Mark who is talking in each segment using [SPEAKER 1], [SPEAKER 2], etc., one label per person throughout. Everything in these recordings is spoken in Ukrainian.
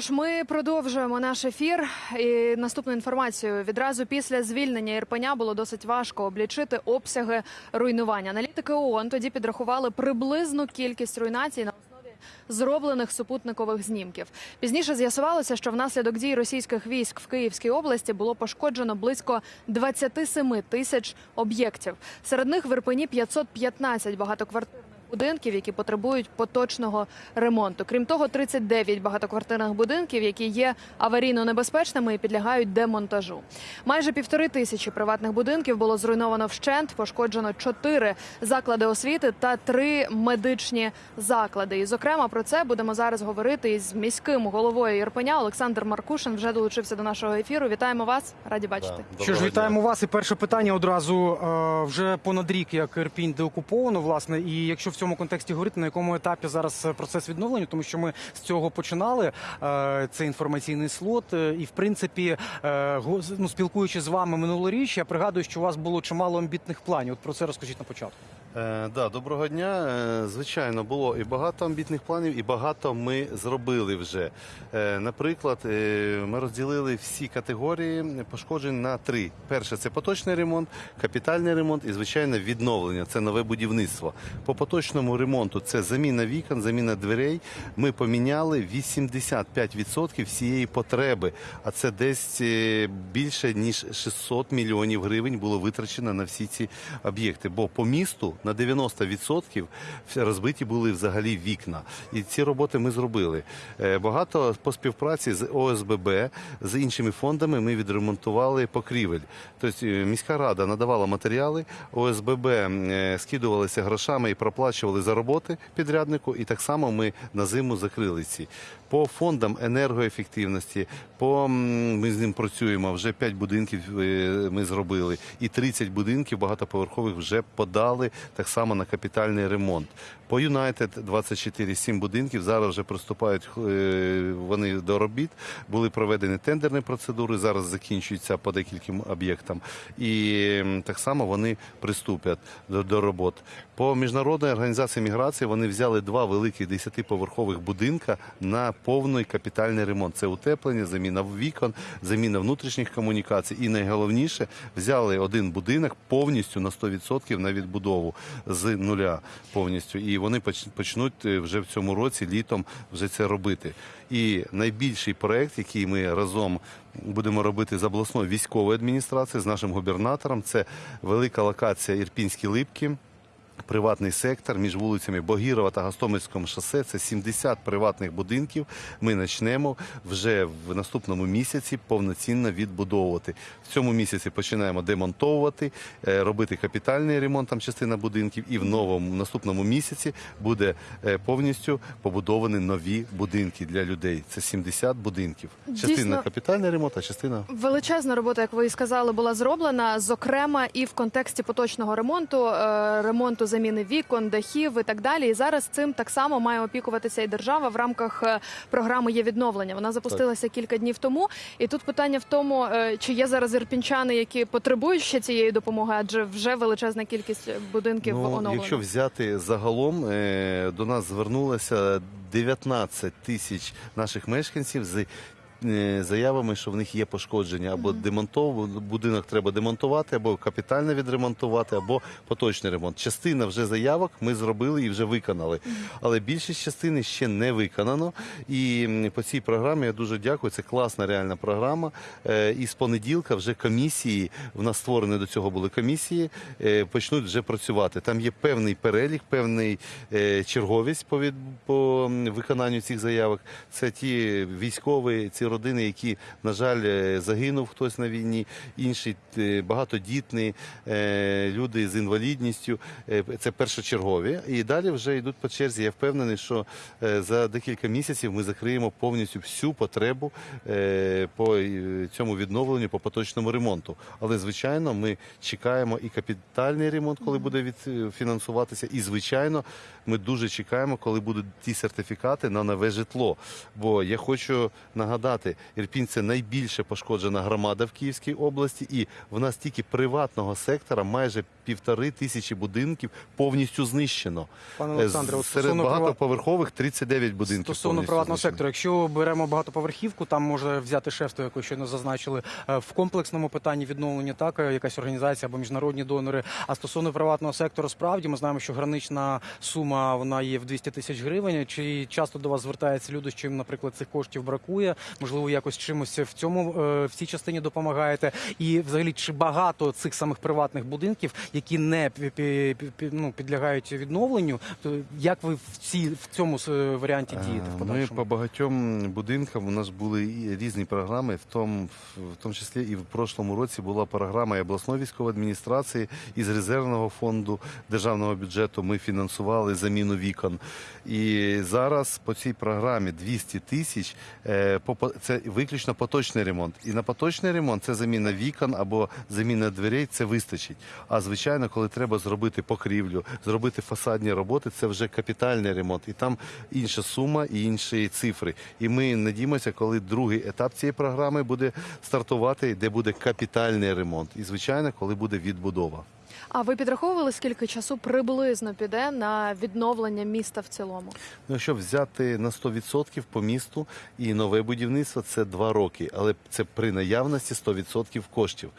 [SPEAKER 1] ж, ми продовжуємо наш ефір. І наступну інформацію відразу після звільнення Ірпеня було досить важко облічити обсяги руйнування. Аналітики ООН тоді підрахували приблизну кількість руйнацій на основі зроблених супутникових знімків. Пізніше з'ясувалося, що внаслідок дій російських військ в Київській області було пошкоджено близько 27 тисяч об'єктів. Серед них в Ірпені 515 багатоквартирних будинків, які потребують поточного ремонту. Крім того, 39 багатоквартирних будинків, які є аварійно небезпечними і підлягають демонтажу. Майже півтори тисячі приватних будинків було зруйновано вщент, пошкоджено чотири заклади освіти та три медичні заклади. І, зокрема, про це будемо зараз говорити із міським головою Ірпеня. Олександр Маркушин вже долучився до нашого ефіру. Вітаємо вас, раді бачити.
[SPEAKER 2] Що ж, вітаємо вас. І перше питання одразу е, вже понад рік, як Ірпінь деокуповано, власне. І якщо в цьому контексті говорити, на якому етапі зараз процес відновлення, тому що ми з цього починали е, цей інформаційний слот. Е, І в принципі, е, ну, спілкуючись з вами минулоріч, я пригадую, що у вас було чимало амбітних планів. От про це розкажіть на початку.
[SPEAKER 3] Е, да, доброго дня. Е, звичайно, було і багато амбітних планів, і багато ми зробили вже. Е, наприклад, е, ми розділили всі категорії пошкоджень на три: перше це поточний ремонт, капітальний ремонт і звичайно відновлення. Це нове будівництво. По поточному ремонту це заміна вікон, заміна дверей. Ми поміняли 85% всієї потреби, а це десь е, більше ніж 600 мільйонів гривень було витрачено на всі ці об'єкти. Бо по місту на 90% розбиті були взагалі вікна. І ці роботи ми зробили. Е, Багато по співпраці з ОСББ, з іншими фондами ми відремонтували покрівель. Тобто е, міська рада надавала матеріали, ОСББ скидувалися грошами і проплачували за роботи підряднику. І так само ми на зиму закрили ці. По фондам енергоефективності, по ми з ним працюємо. Вже 5 будинків е, ми зробили, і 30 будинків багатоповерхових вже подали так само на капітальний ремонт. По Юнайтед 24 7 будинків зараз вже приступають е, вони до робіт. Були проведені тендерні процедури. Зараз закінчуються по декільком об'єктам, і так само вони приступлять до, до робот. По міжнародній організації міграції вони взяли два великих 10-поверхових будинка на повний капітальний ремонт. Це утеплення, заміна вікон, заміна внутрішніх комунікацій. І найголовніше взяли один будинок повністю на 100% на відбудову з нуля повністю. І вони почнуть е, вже в цьому році літом вже це робити. І найбільший проект, який ми разом будемо робити з обласною військовою адміністрацією, з нашим губернатором, це велика локація Ірпінські липки. Приватний сектор між вулицями Богірова та Гостомельському шосе це 70 приватних будинків. Ми почнемо вже в наступному місяці повноцінно відбудовувати. В цьому місяці починаємо демонтовувати, е, робити капітальний ремонт, там частина будинків, і в новому наступному місяці буде е, повністю побудовані нові будинки для людей. Це 70 будинків. Частина
[SPEAKER 1] Дійсно.
[SPEAKER 3] капітальний ремонт, а частина
[SPEAKER 1] Величезна робота, як ви і сказали, була зроблена, зокрема і в контексті поточного ремонту, е, ремонту заміни вікон, дахів і так далі. І зараз цим так само має опікуватися і держава в рамках е, програми є відновлення. Вона запустилася кілька днів тому. І тут питання в тому, е, чи є зараз ірпінчани, які потребують ще цієї допомоги, адже вже величезна кількість будинків
[SPEAKER 3] Ну,
[SPEAKER 1] оновлено.
[SPEAKER 3] якщо взяти загалом, е, до нас звернулося 19 тисяч наших мешканців з е, заявами, що в них є пошкодження або демонтов... будинок треба демонтувати, або капітально відремонтувати, або поточний ремонт. Частина вже заявок ми зробили і вже виконали. Але більшість частини ще не виконано. І по цій програмі я дуже дякую. Це класна реальна програма. Е, І з понеділка вже комісії в нас створені до цього були комісії, е, почнуть вже працювати. Там є певний перелік, певний е, черговість по виконанню цих заявок. Це ті військові, ці родини, які, на жаль, е, загинув хтось на війні, інші е, багатодітні е, люди з інвалідністю. Це першочергові. І далі вже йдуть по черзі. Я впевнений, що за декілька місяців ми закриємо повністю всю потребу по цьому відновленню, по поточному ремонту. Але звичайно, ми чекаємо і капітальний ремонт, коли буде від- фінансуватися, і звичайно, ми дуже чекаємо, коли будуть ті сертифікати на нове житло. Бо я хочу нагадати. Знати, Ірпінь це найбільше пошкоджена громада в Київській області, і в нас тільки приватного сектора майже півтори тисячі будинків повністю знищено.
[SPEAKER 2] Пане
[SPEAKER 3] Е,
[SPEAKER 2] Олександре,
[SPEAKER 3] Серед багатоповерхових 39 будинків.
[SPEAKER 2] Стосовно приватного
[SPEAKER 3] знищено.
[SPEAKER 2] сектору, якщо беремо багатоповерхівку, там може взяти шефство, яке щойно зазначили е, в комплексному питанні відновлення, так е, якась організація або міжнародні донори. А стосовно приватного сектору, справді ми знаємо, що гранична сума вона є в 200 тисяч гривень. Чи часто до вас звертаються люди, що їм, наприклад, цих коштів бракує? Можливо, якось чимось в цьому е, в цій частині допомагаєте? І взагалі, чи багато цих самих приватних будинків, які не ну, підлягають відновленню, то як ви в ці в цьому е, варіанті дієте в
[SPEAKER 3] Е, Ми по багатьом будинкам у нас були різні програми, в тому, в тому числі і в прошлому році була програма і обласної військової адміністрації із резервного фонду державного бюджету. Ми фінансували заміну вікон. І зараз по цій програмі 200 тисяч е, це виключно поточний ремонт. І на поточний ремонт це заміна вікон або заміна дверей. Це вистачить. А звичайно, коли треба зробити покрівлю, зробити фасадні роботи, це вже капітальний ремонт. І там інша сума і інші цифри. І ми надіємося, коли другий етап цієї програми буде стартувати, де буде капітальний ремонт. І звичайно, коли буде відбудова.
[SPEAKER 1] А ви підраховували, скільки часу приблизно піде на відновлення міста в цілому?
[SPEAKER 3] Ну, якщо взяти на 100% по місту і нове будівництво, це два роки, але це при наявності 100% коштів.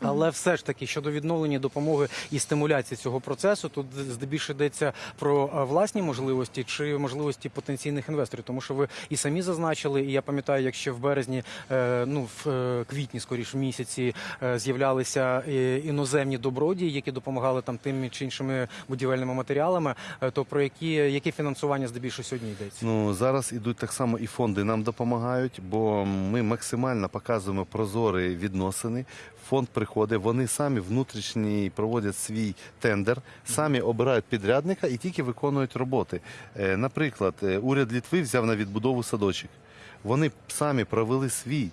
[SPEAKER 2] Але все ж таки щодо відновлення допомоги і стимуляції цього процесу, тут здебільше йдеться про е, власні можливості чи можливості потенційних інвесторів, тому що ви і самі зазначили, і я пам'ятаю, як ще в березні, е, ну в е, квітні, скоріш місяці, з'являлися іноземні добродії, які допомагали там тими чи іншими будівельними матеріалами. То про які яке фінансування здебільшого сьогодні йдеться?
[SPEAKER 3] Ну зараз ідуть так само і фонди нам допомагають, бо ми максимально показуємо прозорі відносини. Фонд приходить, вони самі внутрішні проводять свій тендер, самі обирають підрядника і тільки виконують роботи. Е, Наприклад, е, уряд Літви взяв на відбудову садочок. Вони самі провели свій.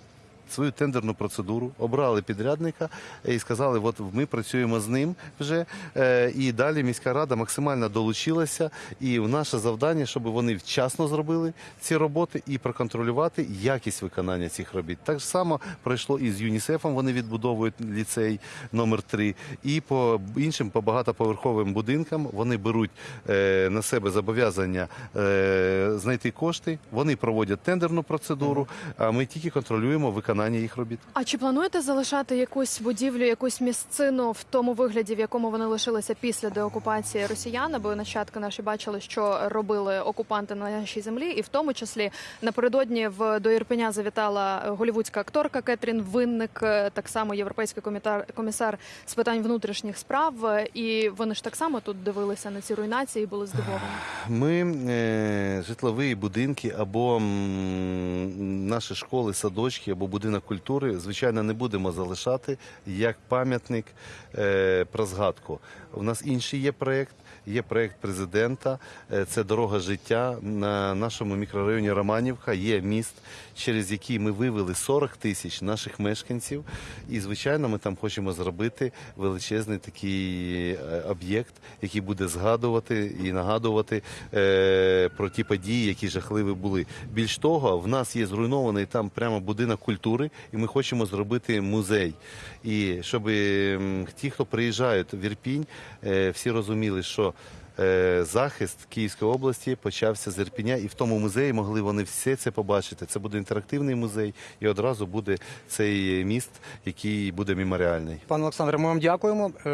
[SPEAKER 3] Свою тендерну процедуру обрали підрядника і сказали, от ми працюємо з ним вже. Е, І далі міська рада максимально долучилася. І наше завдання, щоб вони вчасно зробили ці роботи і проконтролювати якість виконання цих робіт. Так само пройшло і з ЮНІСЕФом. Вони відбудовують ліцей номер 3 І по іншим по багатоповерховим будинкам вони беруть е, на себе зобов'язання е, знайти кошти. Вони проводять тендерну процедуру. А ми тільки контролюємо виконання їх робіт.
[SPEAKER 1] А чи плануєте залишати якусь будівлю, якусь місцину в тому вигляді, в якому вони лишилися після деокупації росіян? Бо нащадки наші бачили, що робили окупанти на нашій землі, і в тому числі напередодні в до Ірпеня завітала голівудська акторка Кетрін Винник, е, так само європейський комітар комісар з питань внутрішніх справ. І вони ж так само тут дивилися на ці руйнації і були здивовані.
[SPEAKER 3] Ми е, житлові будинки або м, наші школи, садочки або будинок культури, звичайно, не будемо залишати як пам'ятник е, про згадку. У нас інший є проєкт. Є проєкт президента, е, це дорога життя на нашому мікрорайоні Романівка. Є міст, через який ми вивели 40 тисяч наших мешканців. І, звичайно, ми там хочемо зробити величезний такий е, об'єкт, який буде згадувати і нагадувати е, про ті події, які жахливі були. Більш того, в нас є зруйнований там прямо будинок культури, і ми хочемо зробити музей. І щоб ті, хто приїжджають в Ірпінь, всі розуміли, що е, захист Київської області почався з Ірпіня, і в тому музеї могли вони все це побачити. Це буде інтерактивний музей, і одразу буде цей міст, який буде меморіальний.
[SPEAKER 2] Пане Олександре, ми вам дякуємо. Е,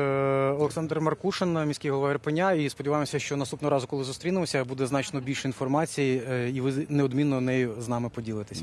[SPEAKER 2] Олександр Маркушин, міський голова Ірпеня, і сподіваємося, що наступного разу, коли зустрінемося, буде значно більше інформації, е, і ви неодмінно нею з нами поділитесь.